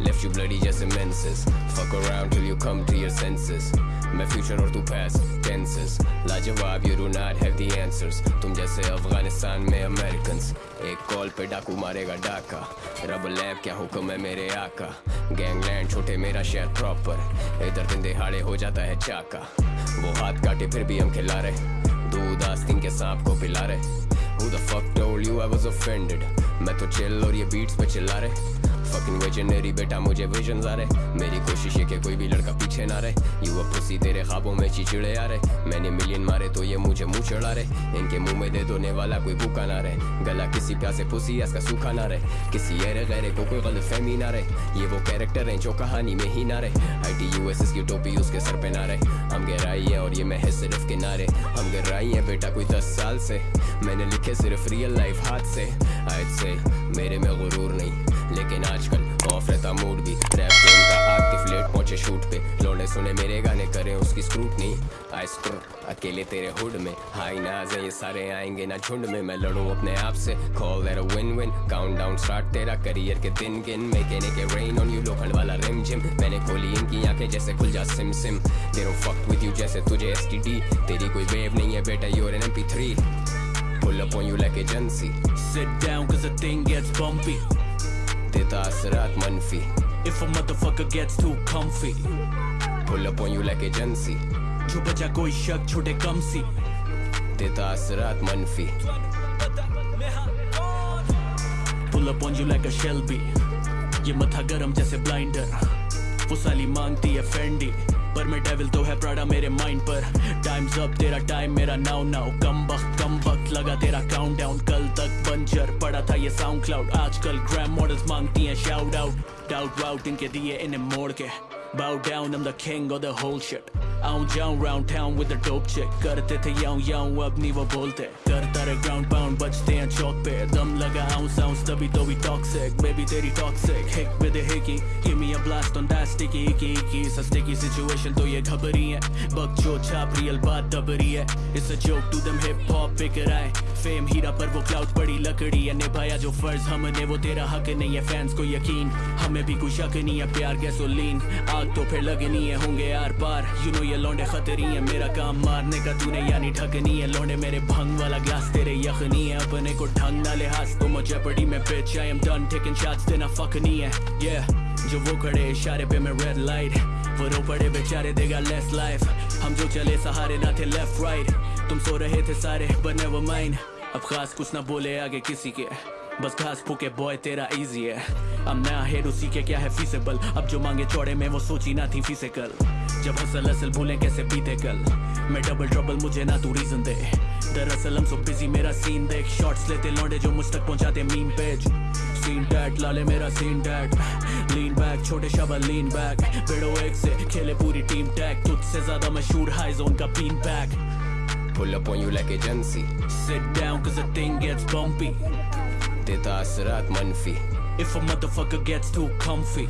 Left you bloody just immenses Fuck around till you come to your senses मैं future और तू past tenses लाजवाब you do not have the answers तुम जैसे अफ़गानिस्तान में Americans एक कॉल पे डाकू मारेगा डाका रब लैब क्या हुक्म है मेरे आका गैंगलैंड छोटे मेरा शहर प्रॉपर इधर दिन दिहाड़े हो जाता है चाका वो हाथ काटे फिर भी हम खिला रहे दूध आस्तीन के सांप को पिला रहे Who the fuck told you I was offended मैं तो चिल और ये बीट्स पे चिल्ला रहे Fucking visionary बेटा, मुझे विजन आ रहे। मेरी कोशिश है कि कोई भी लड़का पीछे ना रहे। यू पुसी तेरे ख्वाबों में चिचिड़े आ रहे। मैंने मिलियन मारे तो ये मुझे मुँह चढ़ा रहे। इनके मुँह में दे दोने वाला कोई भूखा ना रहे। गला किसी प्यासे पुसी इसका सूखा ना रहे। किसी ऐरे गैरे को कोई गलत फहमी ना रहे। ये वो कैरेक्टर हैं जो कहानी में ही ना रहे। आई टी यू एस की टोपी उसके सर पे ना रहे। हम गहराई है और ये मैं है सिर्फ़ किनारे। हम गहराई है बेटा कोई दस साल से। मैंने लिखे सिर्फ़ रियल लाइफ हाथ से। आज से मेरे में गुरूर नहीं। लेकिन आजकल ऑफ़ रहता मूड भी। रैप गेम का आग लेट पहुँचे शूट पे। लोने सुने मेरे गाने करें, उसकी स्क्रूटनी आई स्क्रू अकेले तेरे हुड में। हाई नाज है, ये सारे आएँगे ना झुंड में। मैं लड़ूं अपने आप से। Call a win win count down start तेरा करियर के दिन गिन। मेकेनिक के रेन ऑन यू लोखंड वाला रिम जिम मैंने खोली इनकी आँखें जैसे खुल जा सिम। सिम डोंट फक विद यू जैसे तुझे एसटीडी तेरी कोई वेव नहीं है बेटा you are an MP three Pull up on you like agency Sit down cause the thing gets bumpy देता असरात मनफी If a motherfucker gets too comfy. Pull up on you like agency जो बचा कोई शक छोटे कम सी। देता असरात मनफी Pull up on you like a Shelby. ये मथा गरम जैसे ब्लाइंडर वो साली मांगती है फेंडी पर मैं डेविल तो है प्राडा मेरे माइंड पर। टाइम्स अप तेरा टाइम मेरा नाउ नाउ कम वक्त। कम वक्त लगा तेरा काउंट डाउन कल तक बंजर पड़ा था ये साउंड क्लाउड आजकल ग्राम मॉडल्स मांगती हैं शाउट आउट डाउट वाउट इनके दिए इन्हें मोड़ के. Bow down, I'm the king of the whole shit. आऊँ जाऊँ round town with the dope chick. करते थे याऊं याऊं अब नहीं वो बोलते. करता रहे ground pound बचते हैं चौक पे. दम लगा आऊँ sounds, तभी तो भी toxic. Baby, तेरी hick with a hickey. Give me a blast on that sticky, icky icky. It's a sticky situation तो ये घबरी है. बक, जो, छाप रियल बात दबरी है. It's a joke to them, hip hop फिकर आए फेम हीरा पर वो क्लाउड पड़ी लकड़ी है. निभाया जो फ़र्ज़ हमने, वो तेरा हक नहीं है. फैंस को यकीन, हमें भी कुछ शक नहीं है. प्यार गैसोलीन आग तो फिर लगनी है. होंगे यार पार. यू नो ये लौंडे खतरी है। मेरा काम मारने का, तूने यानी ठकनी है। लौंडे मेरे भंग वाला ग्लास, तेरे यखनी है। अपने को ढंग ना लिहाज तो मुझे पड़ी में bitch I am done taking shots देना fuck नहीं है। Yeah, जो वो खड़े इशारे पे मैं रेड लाइट वो रो पड़े बेचारे, देगा लेस लाइफ हम जो चले, सहारे ना थे लेफ़्ट राइट तुम सो रहे थे सारे but never mind अब खास कुछ ना बोले आगे किसी के। बस घास फूके बॉय तेरा इजी है। अब नया हेड उसी के क्या है फीसेबल अब जो मांगे चौड़े में वो सोची ना थी फ़िज़िकल जब हसल असल भूले कैसे पीते कल? मैं डबल ट्रबल मुझे ना तू रीजन दे। दरअसल हम सो बिज़ी मेरा सीन देख। शॉट्स लेते लौंडे जो मुझ तक पहुंचाते मीम पेज सीन टैट लाले मेरा सीन टैट लीन बैक छोटे शबा लीन बैक बेड़ो एक से खेले पूरी टीम टैग तुझसे ज़्यादा मशहूर हाई जोन का been back Pull up on you like agency Sit down cause the thing gets bumpy देता असरात मनफी If a motherfucker gets too comfy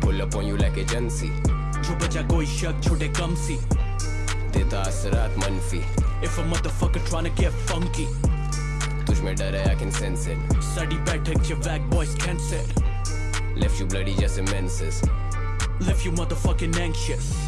Pull up on you like agency जो बचा कोई शक छोटे कम सी देता असरात मनफी If a motherfucker tryna get funky तुझ में डर है I can sense it sari बैठक जो वैग boys cancel Left you bloody just immenses Left you motherfucking anxious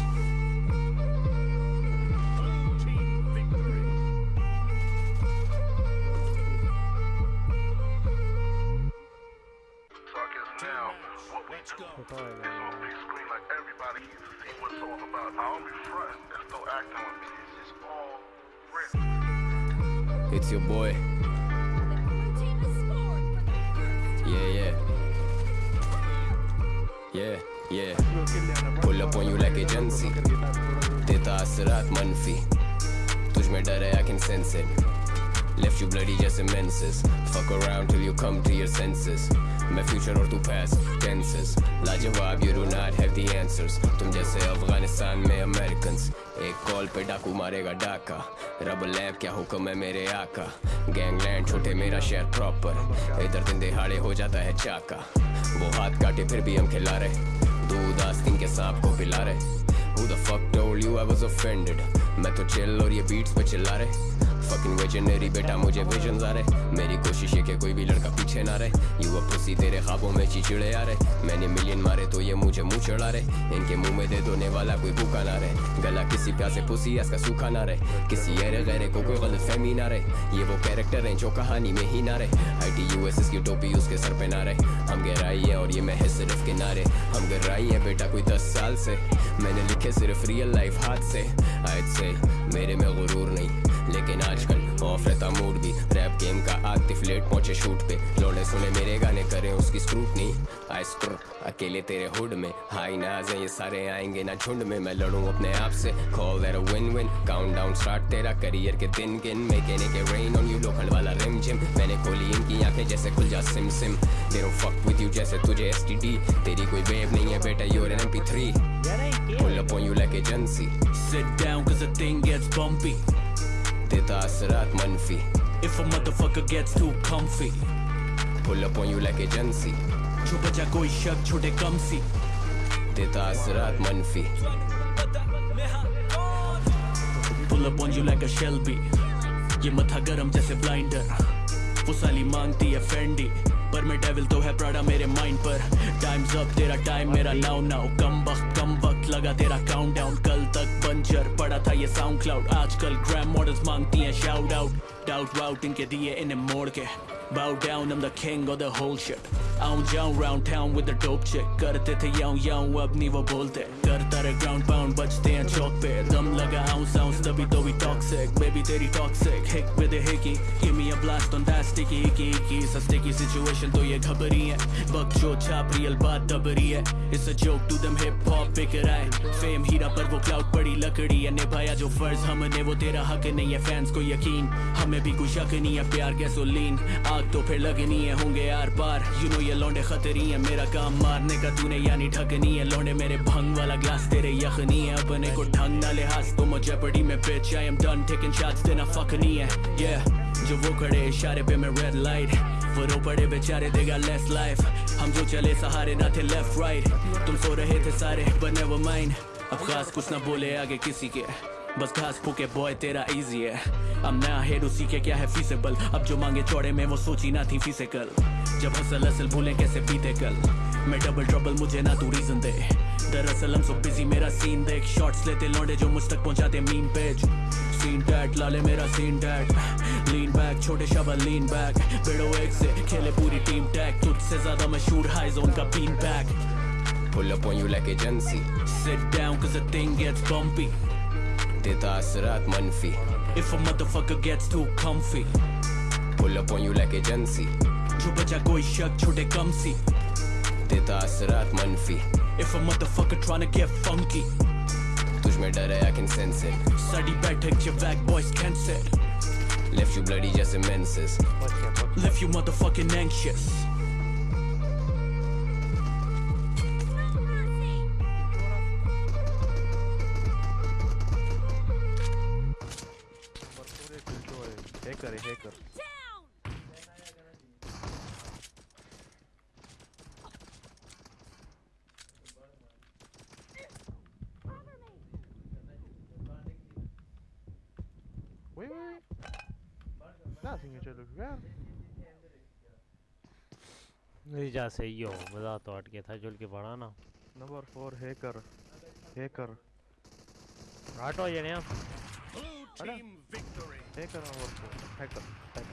what we do. It's on big screen like everybody can see what it's all about. I don't be fronting and still acting with me. It's just all real. It's your boy Yeah yeah Yeah yeah Pull up on you like agency देता असरात मनफी तुझ में डर है I can sense it Left you bloody just immenses Fuck around till you come to your senses मैं future और तू past tenses. लाजवाब, you do not have the answers. तुम जैसे अफ़गानिस्तान में Americans. एक कॉल पे डाकू मारेगा डाका. रब लैब क्या हुक्म है मेरे आका? गैंगलैंड छोटे मेरा शहर प्रॉपर इधर दिन दिहाड़े हो जाता है चाका. वो हाथ काटे फिर भी हम खिला रहे. दूध के सांप को पिला रहे. Who the fuck told you I was offended? मैं तो चिल और ये बीट्स पे चिल्ला रहे. Fucking visionary बेटा, मुझे विजन आ रहे। मेरी कोशिश है कि कोई भी लड़का पीछे ना रहे। यू पुसी तेरे ख्वाबों में चिचिड़े आ रहे। मैंने मिलियन मारे तो ये मुझे मुँह चढ़ा रहे। इनके मुँह में दे दोने वाला कोई भूखा ना रहे। गला किसी प्यासे पुसी इसका सूखा ना रहे। किसी अरे गैरे को कोई गलत फहमी ना रहे। ये वो कैरेक्टर हैं जो कहानी में ही ना रहे। आई टी यू एस की टोपी उसके सर पे ना रहे। हम गहराई है और ये मैं है सिर्फ़ किनारे। हम गहराई है बेटा कोई दस साल से। मैंने लिखे सिर्फ़ रियल लाइफ हाथ से। आज से मेरे में गुरूर नहीं। लेकिन आजकल ऑफ़ रहता मूड भी। रैप गेम का आतिफ लेट पहुँचे शूट पे। लौड़े सुने मेरे गाने करें उसकी स्क्रूटनी आई स्क्रू अकेले तेरे हुड में। हाई नाज है, ये सारे आएँगे ना झुंड में। मैं लड़ूं अपने आप से। Call a win win count down start तेरा करियर के दिन गिन मेकेने के रेन ऑन यू लोखंड वाला रिम जिम मैंने खोली इनकी आँखें जैसे खुल जा सिम SIM. They don't fuck with you जैसे तुझे एसटीडी तेरी कोई वेव नहीं है बेटा you are an MP three pull up on you like agency Sit down cause the thing gets bumpy. देता असरात मनफी। If a motherfucker gets too comfy. Pull up on you like agency जो बचा कोई शक छोटे कम सी। देता असरात मनफी। Pull up on you like a Shelby. ये मथा गरम जैसे ब्लाइंडर वो साली मांगती है फेंडी पर मैं डेविल तो है प्राडा मेरे माइंड पर। टाइम्स अप तेरा टाइम मेरा नाउ नाउ कम वक्त कम वक्त। लगा तेरा काउंट डाउन कल तक बंजर पड़ा था ये साउंड क्लाउड आजकल ग्रैम मॉडल्स मांगती हैं शाउट आउट डाउट वाउट इनके दिए इन्हें मोड़ के Bow down, I'm the king of the whole shit. आऊँ जाऊँ round town with the dope chick. करते थे याऊं याऊं अब नहीं वो बोलते करता रहे ground pound बचते हैं चौक पे दम लगा ounce ounce तभी तो भी toxic baby तेरी toxic hick with a hickey give me a blast on that sticky icky icky a sticky situation तो ये घबरी है बक जो छाप real बात दबरी है it's a joke to them hip hop बिकर आए fame हीरा पर वो cloud पड़ी लकड़ी है निभाया जो फ़र्ज़ हमने वो तेरा हक नहीं है फैंस को यकीन हमें भी कुछ शक नहीं है, प्यार गैसोलीन आग तो फिर लगनी है होंगे यार पार। यू नो ये लौंडे खतरी है, मेरा काम मारने का तूने यानी ढकनी है। लौंडे मेरे भंग वाला ग्लास तेरे यखनी है, अपने को ढंग ना लिहाज तो मुझे पड़ी में bitch, I am done, taking shots देना fuck नहीं है। Yeah, जो वो खड़े इशारे पे मैं रेड लाइट वो रो पड़े बेचारे, देगा लेस लाइफ हम जो चले सहारे ना थे लेफ़्ट राइट तुम सो रहे थे सारे but never mind अब खास कुछ ना बोले आगे किसी के। बस घास फूके बॉय तेरा इजी है। अब नया हेड उसी के क्या है फीसेबल अब जो मांगे चौड़े में वो सोची ना थी फ़िज़िकल जब हसल असल भूले कैसे बीते कल? मैं डबल ट्रबल मुझे ना तू रीजन दे। दरअसल हम सो बिज़ी मेरा सीन देख। शॉट्स लेते लौंडे जो मुझ तक पहुंचाते मीन पेज सीन टैट लाले मेरा सीन टैट लीन बैक छोटे शबल लीन बैक बेड़ो एक से खेले पूरी टीम टैग तुझसे ज़्यादा मशहूर हाई जोन का been back pull up on you like agency Sit down cause the thing gets bumpy देता असरात मनफी If a motherfucker gets too comfy pull up on you like agency जो बचा कोई शक छोटे कम सी देता असरात मनफी If a motherfucker tryna get funky तुझ में डर है आई कैन सेंस इट साडी बैठक च वैक boys cancel left you bloody जैसे menses Left you motherfucking anxious Wait, wait, wait. Nothing you look around. नहीं जा सही हो मज़ा तो गया था जुल के पड़ा ना Number four hacker. Hacker. हटो ये नहीं Hacker number four. Hacker. Hacker.